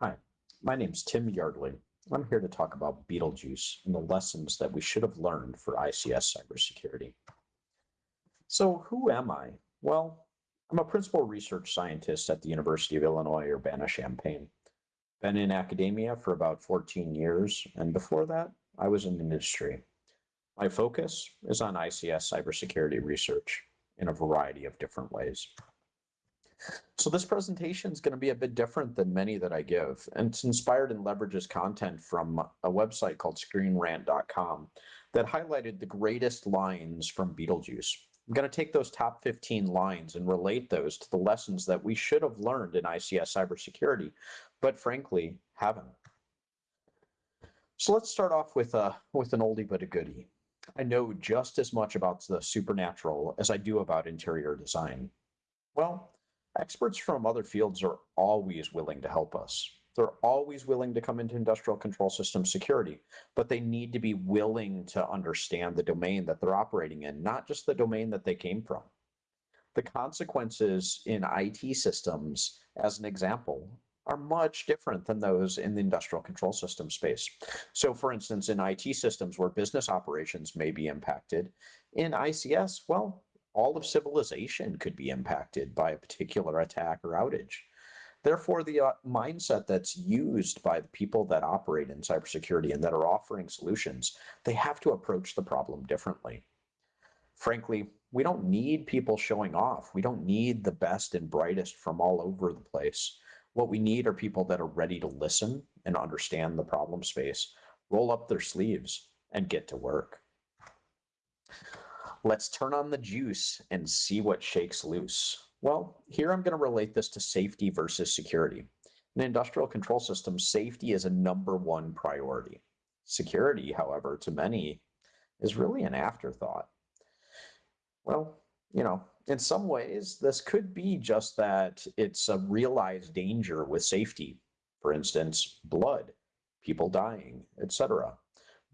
Hi, my name's Tim Yardley. I'm here to talk about Beetlejuice and the lessons that we should have learned for ICS cybersecurity. So who am I? Well, I'm a principal research scientist at the University of Illinois Urbana-Champaign. Been in academia for about 14 years, and before that, I was in industry. My focus is on ICS cybersecurity research in a variety of different ways. So this presentation is going to be a bit different than many that I give, and it's inspired and leverages content from a website called screenrant.com that highlighted the greatest lines from Beetlejuice. I'm going to take those top 15 lines and relate those to the lessons that we should have learned in ICS cybersecurity, but frankly, haven't. So let's start off with, a, with an oldie but a goodie. I know just as much about the supernatural as I do about interior design. Well, experts from other fields are always willing to help us. They're always willing to come into industrial control system security, but they need to be willing to understand the domain that they're operating in, not just the domain that they came from. The consequences in IT systems, as an example, are much different than those in the industrial control system space. So for instance, in IT systems where business operations may be impacted, in ICS, well, all of civilization could be impacted by a particular attack or outage. Therefore, the uh, mindset that's used by the people that operate in cybersecurity and that are offering solutions, they have to approach the problem differently. Frankly, we don't need people showing off. We don't need the best and brightest from all over the place. What we need are people that are ready to listen and understand the problem space, roll up their sleeves, and get to work. Let's turn on the juice and see what shakes loose. Well, here I'm going to relate this to safety versus security. In industrial control systems, safety is a number one priority. Security, however, to many is really an afterthought. Well, you know, in some ways, this could be just that it's a realized danger with safety. For instance, blood, people dying, etc.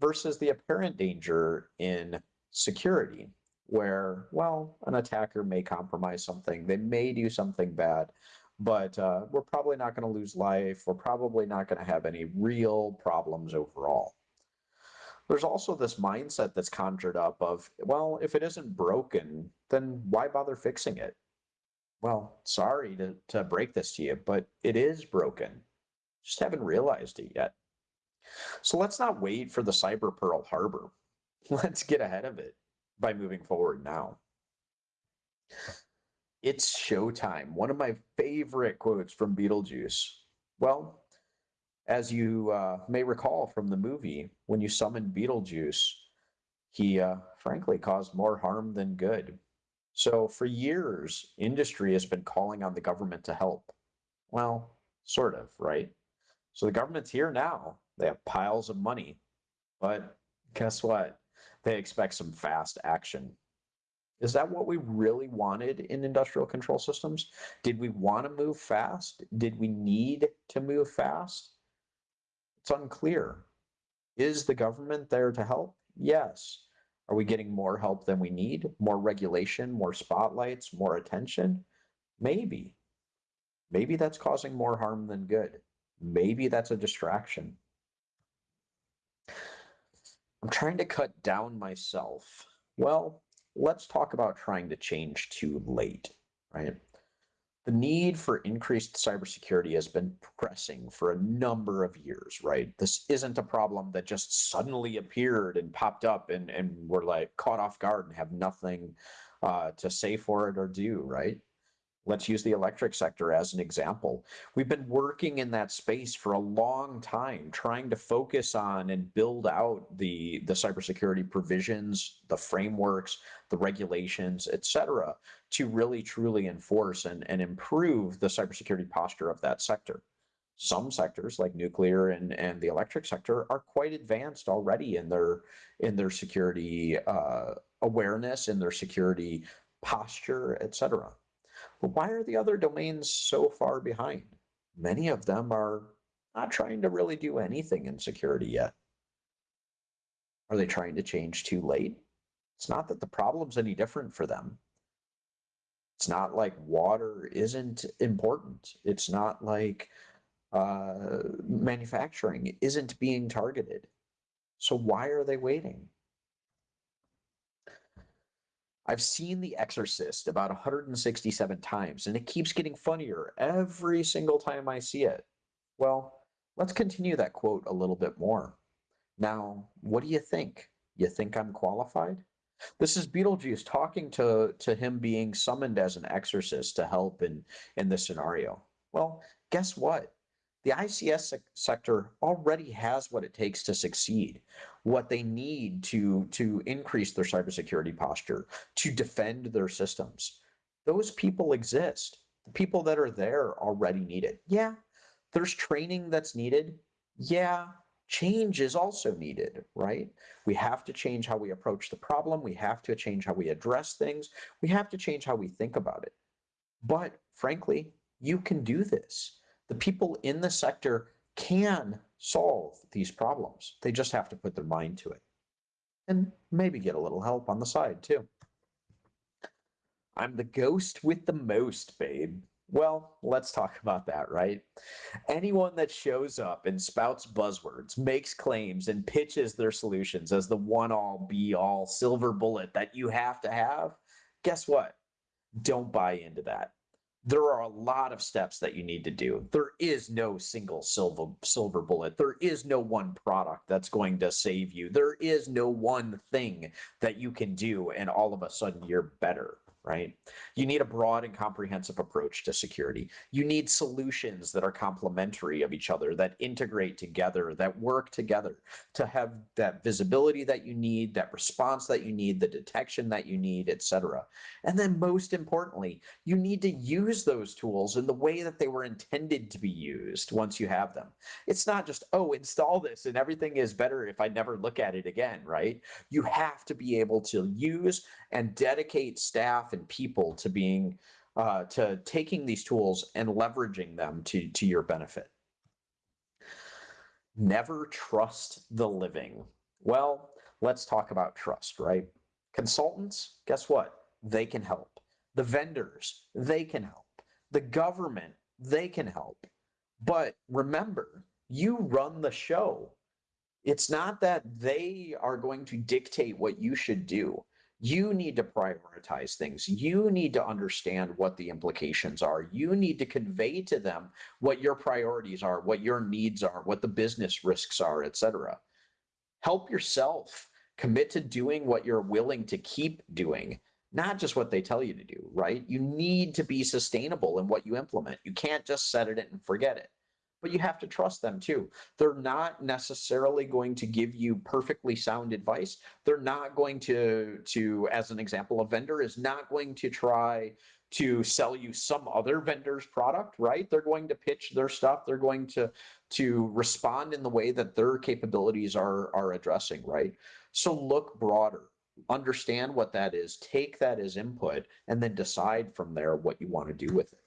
Versus the apparent danger in security, where, well, an attacker may compromise something, they may do something bad, but uh, we're probably not going to lose life. We're probably not going to have any real problems overall. There's also this mindset that's conjured up of, well, if it isn't broken, then why bother fixing it? Well, sorry to, to break this to you, but it is broken. Just haven't realized it yet. So let's not wait for the cyber Pearl Harbor. Let's get ahead of it by moving forward now. It's showtime. One of my favorite quotes from Beetlejuice. Well, as you uh, may recall from the movie, when you summoned Beetlejuice, he uh, frankly caused more harm than good. So for years, industry has been calling on the government to help. Well, sort of, right? So the government's here now. They have piles of money. But guess what? They expect some fast action. Is that what we really wanted in industrial control systems? Did we want to move fast? Did we need to move fast? It's unclear. Is the government there to help? Yes. Are we getting more help than we need? More regulation, more spotlights, more attention? Maybe. Maybe that's causing more harm than good. Maybe that's a distraction. I'm trying to cut down myself. Well, let's talk about trying to change too late, right? The need for increased cybersecurity has been pressing for a number of years, right? This isn't a problem that just suddenly appeared and popped up and, and we're like caught off guard and have nothing uh, to say for it or do, right? Let's use the electric sector as an example. We've been working in that space for a long time, trying to focus on and build out the, the cybersecurity provisions, the frameworks, the regulations, et cetera, to really truly enforce and, and improve the cybersecurity posture of that sector. Some sectors like nuclear and, and the electric sector are quite advanced already in their in their security uh, awareness, in their security posture, et cetera. Why are the other domains so far behind? Many of them are not trying to really do anything in security yet. Are they trying to change too late? It's not that the problem's any different for them. It's not like water isn't important. It's not like uh, manufacturing isn't being targeted. So why are they waiting? I've seen The Exorcist about 167 times, and it keeps getting funnier every single time I see it. Well, let's continue that quote a little bit more. Now, what do you think? You think I'm qualified? This is Beetlejuice talking to, to him being summoned as an exorcist to help in, in this scenario. Well, guess what? The ICS sector already has what it takes to succeed, what they need to, to increase their cybersecurity posture, to defend their systems. Those people exist. The people that are there already need it. Yeah, there's training that's needed. Yeah, change is also needed, right? We have to change how we approach the problem. We have to change how we address things. We have to change how we think about it. But frankly, you can do this the people in the sector can solve these problems. They just have to put their mind to it and maybe get a little help on the side too. I'm the ghost with the most, babe. Well, let's talk about that, right? Anyone that shows up and spouts buzzwords, makes claims, and pitches their solutions as the one all be all silver bullet that you have to have, guess what? Don't buy into that there are a lot of steps that you need to do. There is no single silver silver bullet. There is no one product that's going to save you. There is no one thing that you can do and all of a sudden you're better right? You need a broad and comprehensive approach to security. You need solutions that are complementary of each other, that integrate together, that work together to have that visibility that you need, that response that you need, the detection that you need, etc. And then most importantly, you need to use those tools in the way that they were intended to be used once you have them. It's not just, oh, install this and everything is better if I never look at it again, right? You have to be able to use and dedicate staff people to being uh, to taking these tools and leveraging them to to your benefit. Never trust the living. Well, let's talk about trust, right? Consultants, guess what? They can help. The vendors, they can help. The government, they can help. But remember, you run the show. It's not that they are going to dictate what you should do. You need to prioritize things. You need to understand what the implications are. You need to convey to them what your priorities are, what your needs are, what the business risks are, etc. Help yourself commit to doing what you're willing to keep doing, not just what they tell you to do, right? You need to be sustainable in what you implement. You can't just set it and forget it but you have to trust them too. They're not necessarily going to give you perfectly sound advice. They're not going to, to as an example, a vendor is not going to try to sell you some other vendor's product, right? They're going to pitch their stuff. They're going to to respond in the way that their capabilities are are addressing, right? So look broader, understand what that is, take that as input, and then decide from there what you want to do with it.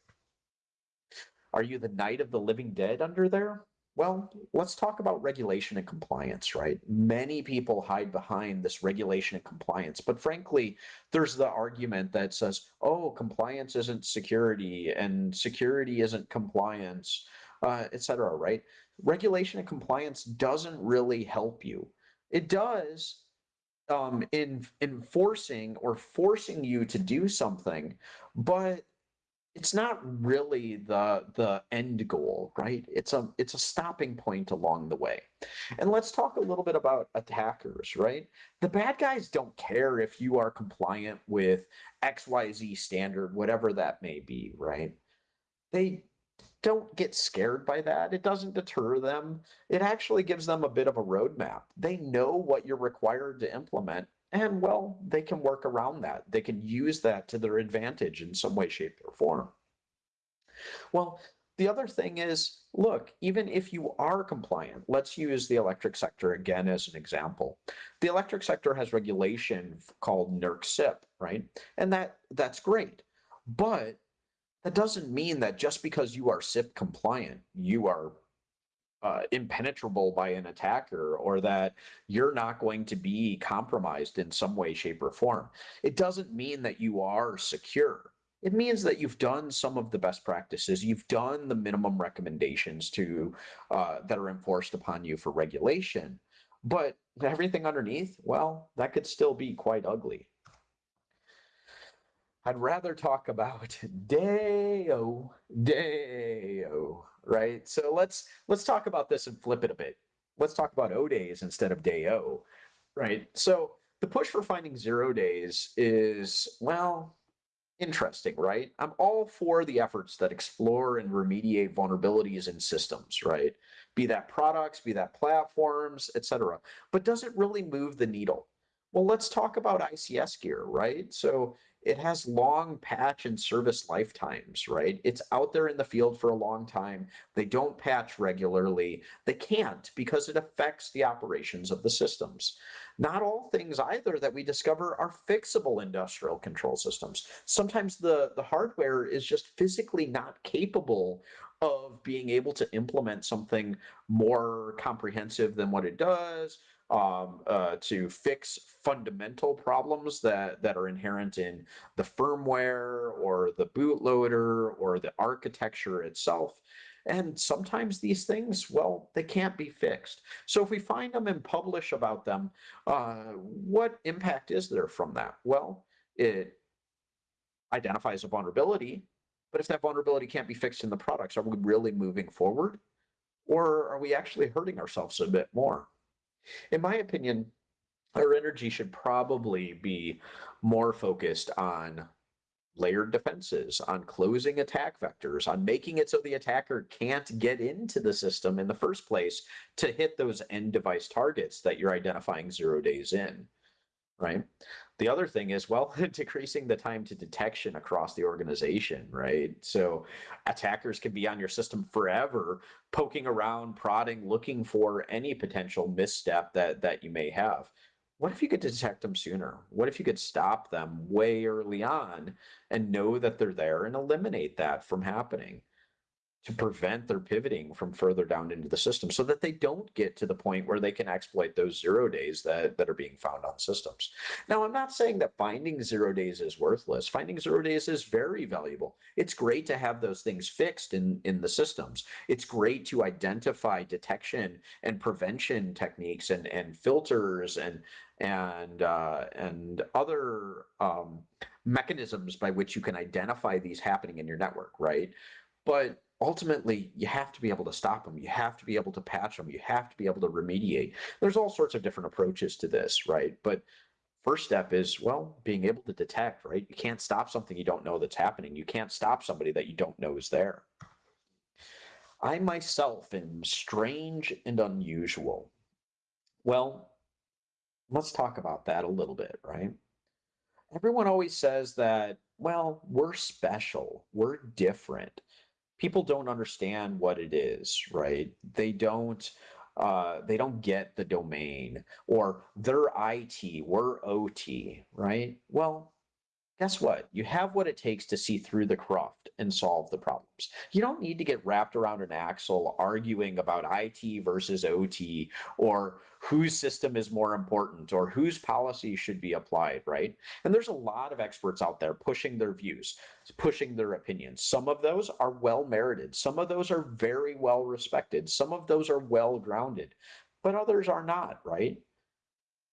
Are you the night of the Living Dead under there? Well, let's talk about regulation and compliance, right? Many people hide behind this regulation and compliance, but frankly, there's the argument that says, oh, compliance isn't security and security isn't compliance, uh, et cetera, right? Regulation and compliance doesn't really help you. It does um, in enforcing or forcing you to do something, but it's not really the the end goal right? It's a it's a stopping point along the way. And let's talk a little bit about attackers right? The bad guys don't care if you are compliant with xyz standard whatever that may be right? They don't get scared by that. It doesn't deter them. It actually gives them a bit of a roadmap. They know what you're required to implement and well, they can work around that. They can use that to their advantage in some way, shape, or form. Well, the other thing is, look, even if you are compliant, let's use the electric sector again as an example. The electric sector has regulation called NERC CIP, right? And that that's great. But that doesn't mean that just because you are CIP compliant, you are uh, impenetrable by an attacker or that you're not going to be compromised in some way, shape, or form. It doesn't mean that you are secure. it means that you've done some of the best practices. You've done the minimum recommendations to uh, that are enforced upon you for regulation. But everything underneath, well, that could still be quite ugly. I'd rather talk about Day-O, Day-O, right? So let's let's talk about this and flip it a bit. Let's talk about O days instead of Day-O, right? So the push for finding zero days is well, interesting, right? I'm all for the efforts that explore and remediate vulnerabilities in systems, right? Be that products, be that platforms, etc. But does it really move the needle? Well, let's talk about ICS gear, right? So it has long patch and service lifetimes, right? It's out there in the field for a long time. They don't patch regularly. They can't because it affects the operations of the systems. Not all things either that we discover are fixable industrial control systems. Sometimes the, the hardware is just physically not capable of being able to implement something more comprehensive than what it does, um, uh, to fix fundamental problems that, that are inherent in the firmware or the bootloader or the architecture itself. And sometimes these things, well, they can't be fixed. So if we find them and publish about them, uh, what impact is there from that? Well, it identifies a vulnerability, but if that vulnerability can't be fixed in the products, are we really moving forward? Or are we actually hurting ourselves a bit more? In my opinion, our energy should probably be more focused on layered defenses, on closing attack vectors, on making it so the attacker can't get into the system in the first place to hit those end device targets that you're identifying zero days in, right? The other thing is, well, decreasing the time to detection across the organization, right? So attackers can be on your system forever, poking around, prodding, looking for any potential misstep that that you may have what if you could detect them sooner? What if you could stop them way early on and know that they're there and eliminate that from happening to prevent their pivoting from further down into the system so that they don't get to the point where they can exploit those zero days that, that are being found on systems. Now, I'm not saying that finding zero days is worthless. Finding zero days is very valuable. It's great to have those things fixed in, in the systems. It's great to identify detection and prevention techniques and, and filters and and uh, and other um, mechanisms by which you can identify these happening in your network, right? But ultimately, you have to be able to stop them. You have to be able to patch them. You have to be able to remediate. There's all sorts of different approaches to this, right? But first step is well being able to detect right you can't stop something you don't know that's happening you can't stop somebody that you don't know is there i myself am strange and unusual well let's talk about that a little bit, right? Everyone always says that, well, we're special, we're different. People don't understand what it is, right? They don't uh, they don't get the domain or they're IT, we're OT, right? Well, guess what? You have what it takes to see through the cruft and solve the problems. You don't need to get wrapped around an axle arguing about IT versus OT or whose system is more important or whose policy should be applied, right? And there's a lot of experts out there pushing their views, pushing their opinions. Some of those are well merited, some of those are very well respected, some of those are well grounded, but others are not, right?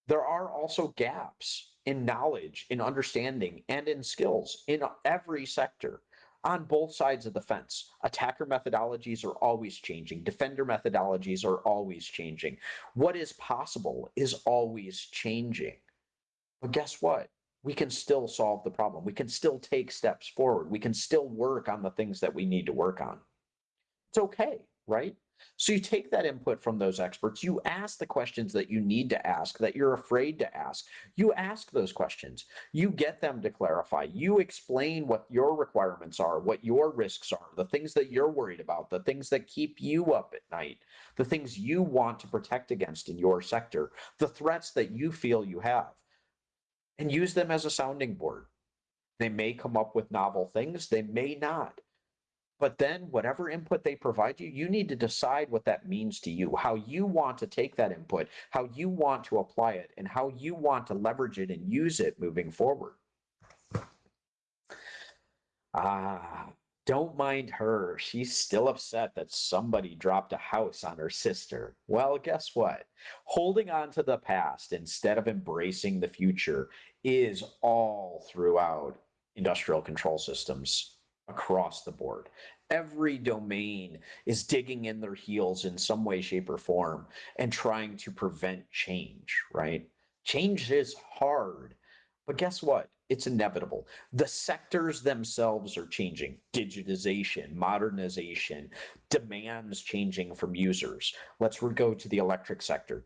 There are also gaps in knowledge, in understanding, and in skills in every sector on both sides of the fence. Attacker methodologies are always changing. Defender methodologies are always changing. What is possible is always changing. But guess what? We can still solve the problem. We can still take steps forward. We can still work on the things that we need to work on. It's okay, right? So you take that input from those experts, you ask the questions that you need to ask, that you're afraid to ask. You ask those questions, you get them to clarify, you explain what your requirements are, what your risks are, the things that you're worried about, the things that keep you up at night, the things you want to protect against in your sector, the threats that you feel you have, and use them as a sounding board. They may come up with novel things, they may not. But then, whatever input they provide you, you need to decide what that means to you, how you want to take that input, how you want to apply it, and how you want to leverage it and use it moving forward. Ah, don't mind her. She's still upset that somebody dropped a house on her sister. Well, guess what? Holding on to the past instead of embracing the future is all throughout industrial control systems across the board. Every domain is digging in their heels in some way, shape, or form and trying to prevent change, right? Change is hard, but guess what? It's inevitable. The sectors themselves are changing. Digitization, modernization, demands changing from users. Let's go to the electric sector.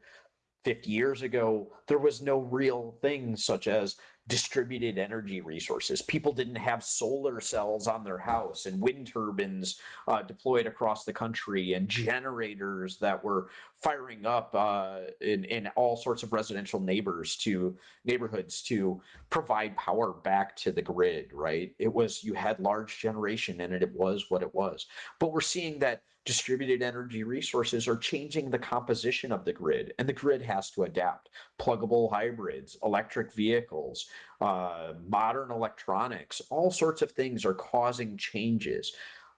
50 years ago, there was no real thing such as distributed energy resources. People didn't have solar cells on their house and wind turbines uh, deployed across the country and generators that were firing up uh, in, in all sorts of residential neighbors to neighborhoods to provide power back to the grid, right? It was, you had large generation and it was what it was. But we're seeing that distributed energy resources are changing the composition of the grid and the grid has to adapt. Pluggable hybrids electric vehicles uh, modern electronics all sorts of things are causing changes.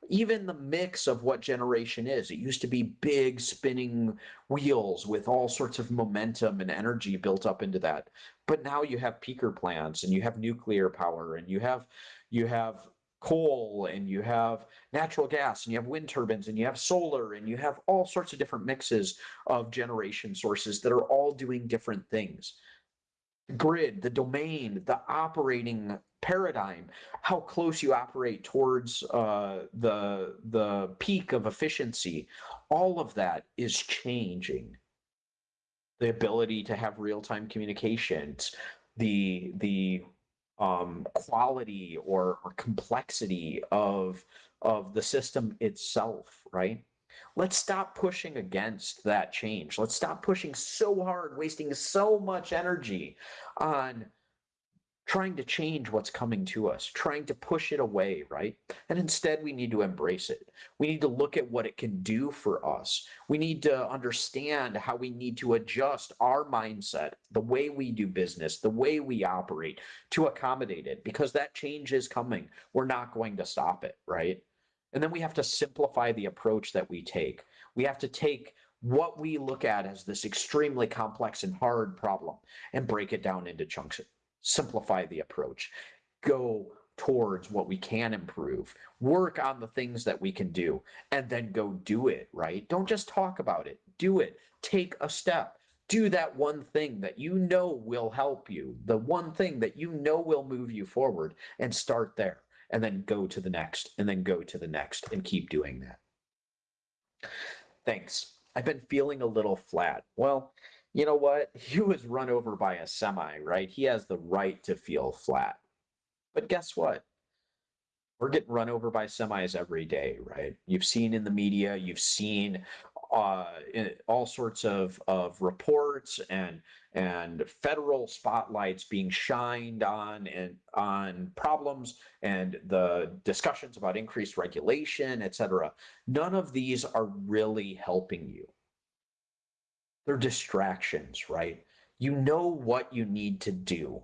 Even the mix of what generation is it used to be big spinning wheels with all sorts of momentum and energy built up into that. But now you have peaker plants and you have nuclear power and you have you have coal and you have natural gas and you have wind turbines and you have solar and you have all sorts of different mixes of generation sources that are all doing different things. Grid, the domain, the operating paradigm, how close you operate towards uh, the, the peak of efficiency, all of that is changing. The ability to have real-time communications, the, the um, quality or, or complexity of of the system itself, right? Let's stop pushing against that change. Let's stop pushing so hard, wasting so much energy on trying to change what's coming to us, trying to push it away, right? And instead, we need to embrace it. We need to look at what it can do for us. We need to understand how we need to adjust our mindset, the way we do business, the way we operate to accommodate it, because that change is coming. We're not going to stop it, right? And then we have to simplify the approach that we take. We have to take what we look at as this extremely complex and hard problem and break it down into chunks simplify the approach, go towards what we can improve, work on the things that we can do, and then go do it, right? Don't just talk about it, do it, take a step. Do that one thing that you know will help you, the one thing that you know will move you forward, and start there. And then go to the next, and then go to the next, and keep doing that. Thanks. I've been feeling a little flat. Well, you know what? He was run over by a semi, right? He has the right to feel flat. But guess what? We're getting run over by semis every day, right? You've seen in the media, you've seen uh, all sorts of, of reports and and federal spotlights being shined on and on problems and the discussions about increased regulation, et cetera. None of these are really helping you they're distractions, right? You know what you need to do.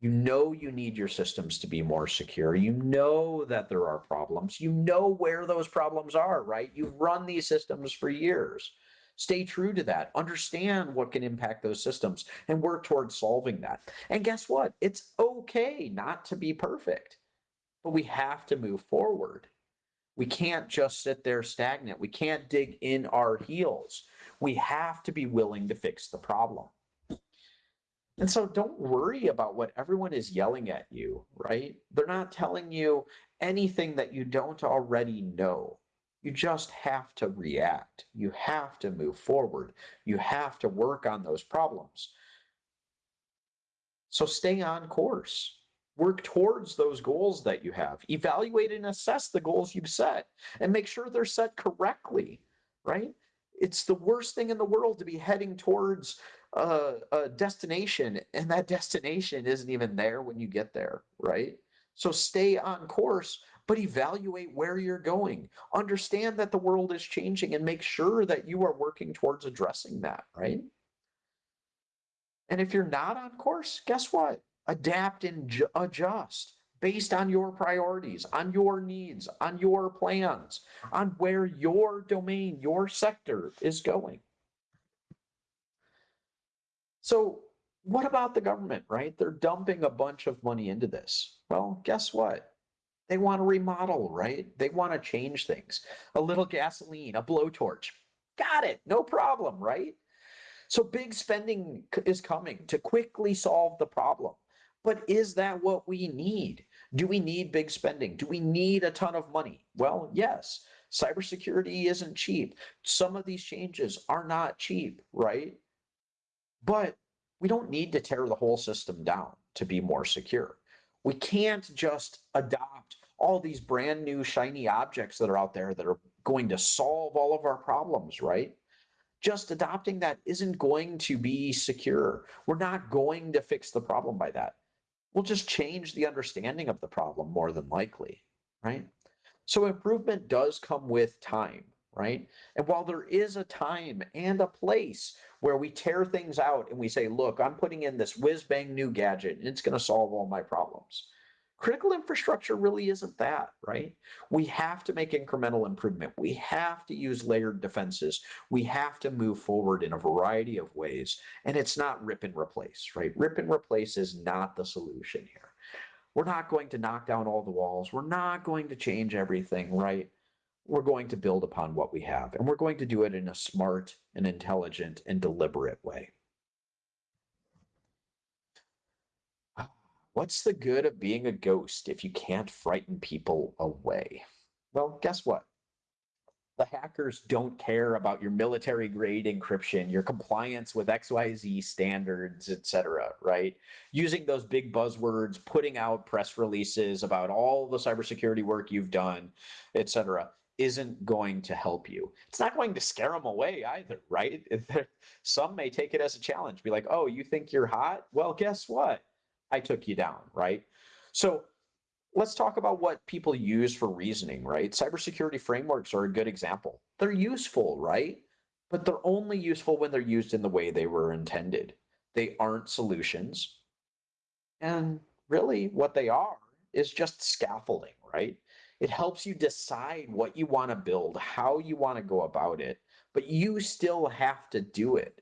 You know you need your systems to be more secure. You know that there are problems. You know where those problems are, right? You've run these systems for years. Stay true to that. Understand what can impact those systems and work towards solving that. And guess what? It's okay not to be perfect, but we have to move forward. We can't just sit there stagnant. We can't dig in our heels we have to be willing to fix the problem. And so don't worry about what everyone is yelling at you, right? They're not telling you anything that you don't already know. You just have to react. You have to move forward. You have to work on those problems. So stay on course. Work towards those goals that you have. Evaluate and assess the goals you've set and make sure they're set correctly, right? It's the worst thing in the world to be heading towards a, destination and that destination isn't even there when you get there, right? So stay on course, but evaluate where you're going. Understand that the world is changing and make sure that you are working towards addressing that, right? And if you're not on course, guess what? Adapt and adjust. Based on your priorities, on your needs, on your plans, on where your domain, your sector is going. So, what about the government, right? They're dumping a bunch of money into this. Well, guess what? They want to remodel, right? They want to change things. A little gasoline, a blowtorch. Got it. No problem, right? So big spending is coming to quickly solve the problem. But is that what we need? Do we need big spending? Do we need a ton of money? Well, yes. Cybersecurity isn't cheap. Some of these changes are not cheap, right? But we don't need to tear the whole system down to be more secure. We can't just adopt all these brand new shiny objects that are out there that are going to solve all of our problems, right? Just adopting that isn't going to be secure. We're not going to fix the problem by that. We'll just change the understanding of the problem more than likely, right? So improvement does come with time, right? And while there is a time and a place where we tear things out and we say, look, I'm putting in this whiz bang new gadget and it's going to solve all my problems. Critical infrastructure really isn't that, right? We have to make incremental improvement. We have to use layered defenses. We have to move forward in a variety of ways. And it's not rip and replace, right? Rip and replace is not the solution here. We're not going to knock down all the walls. We're not going to change everything, right? we're going to build upon what we have, and we're going to do it in a smart and intelligent and deliberate way. What's the good of being a ghost if you can't frighten people away? Well, guess what? The hackers don't care about your military grade encryption, your compliance with XYZ standards, etc., right? Using those big buzzwords, putting out press releases about all the cybersecurity work you've done, etc isn't going to help you. It's not going to scare them away either, right? Some may take it as a challenge, be like, oh, you think you're hot? Well, guess what? I took you down, right? So let's talk about what people use for reasoning, right? Cybersecurity frameworks are a good example. They're useful, right? But they're only useful when they're used in the way they were intended. They aren't solutions. And really, what they are is just scaffolding, right? It helps you decide what you want to build, how you want to go about it, but you still have to do it.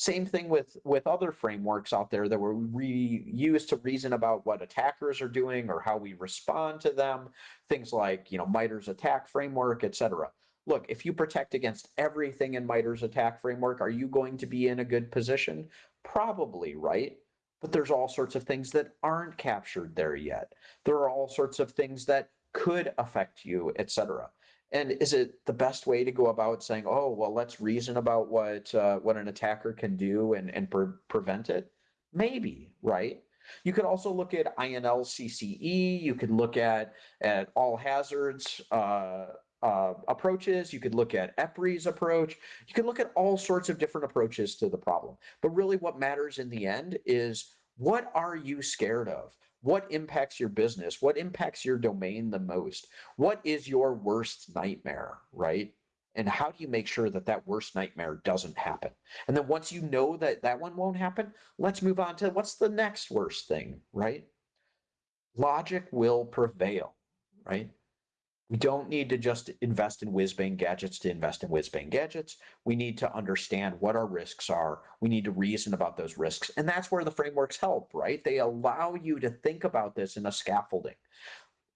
Same thing with with other frameworks out there that were we use to reason about what attackers are doing or how we respond to them. Things like you know MITRE's ATT&CK framework, etc. Look, if you protect against everything in MITRE's ATT&CK framework, are you going to be in a good position? Probably, right? But there's all sorts of things that aren't captured there yet. There are all sorts of things that could affect you, etc. And is it the best way to go about saying, "Oh, well, let's reason about what uh, what an attacker can do and and pre- prevent it"? Maybe, right? You could also look at INL-CCE. You could look at at all hazards uh, uh, approaches. You could look at EPRI's approach. You could look at all sorts of different approaches to the problem. But really, what matters in the end is what are you scared of? What impacts your business? What impacts your domain the most? What is your worst nightmare, right? And how do you make sure that that worst nightmare doesn't happen? And then once you know that that one won't happen, let's move on to what's the next worst thing, right? Logic will prevail, right? We don't need to just invest in whiz bang gadgets to invest in whiz bang gadgets. We need to understand what our risks are. We need to reason about those risks. And that's where the frameworks help, right? They allow you to think about this in a scaffolding.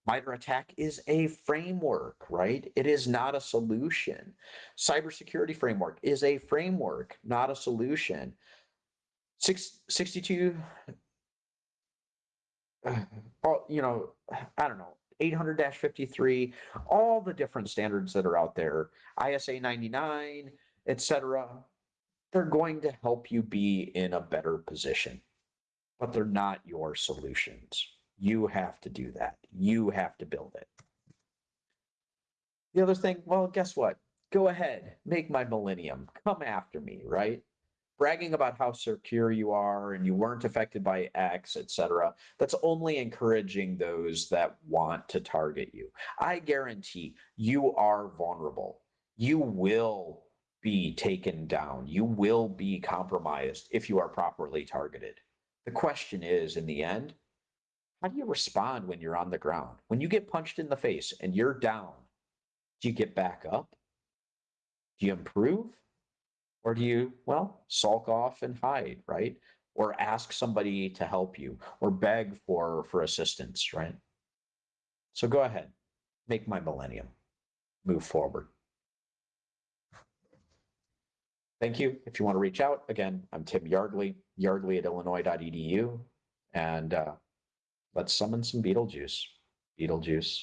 MITRE ATT&CK is a framework, right? It is not a solution. Cybersecurity framework is a framework, not a solution. Six, 62, uh, you know, I don't know, 800-53, all the different standards that are out there, ISA 99, etc. They're going to help you be in a better position, but they're not your solutions. You have to do that. You have to build it. The other thing, well, guess what? Go ahead, make my millennium. Come after me, right? Bragging about how secure you are and you weren't affected by X, etc. That's only encouraging those that want to target you. I guarantee you are vulnerable. You will be taken down. You will be compromised if you are properly targeted. The question is, in the end, how do you respond when you're on the ground? When you get punched in the face and you're down, do you get back up? Do you improve? Or do you, well, sulk off and hide, right? Or ask somebody to help you or beg for for assistance, right? So go ahead, make my millennium move forward. Thank you. If you want to reach out, again, I'm Tim Yardley, yardley at illinois.edu, and uh, let's summon some Beetlejuice. Beetlejuice.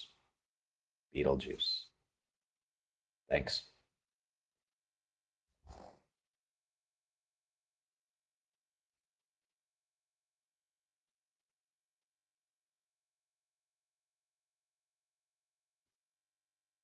Beetlejuice. Thanks.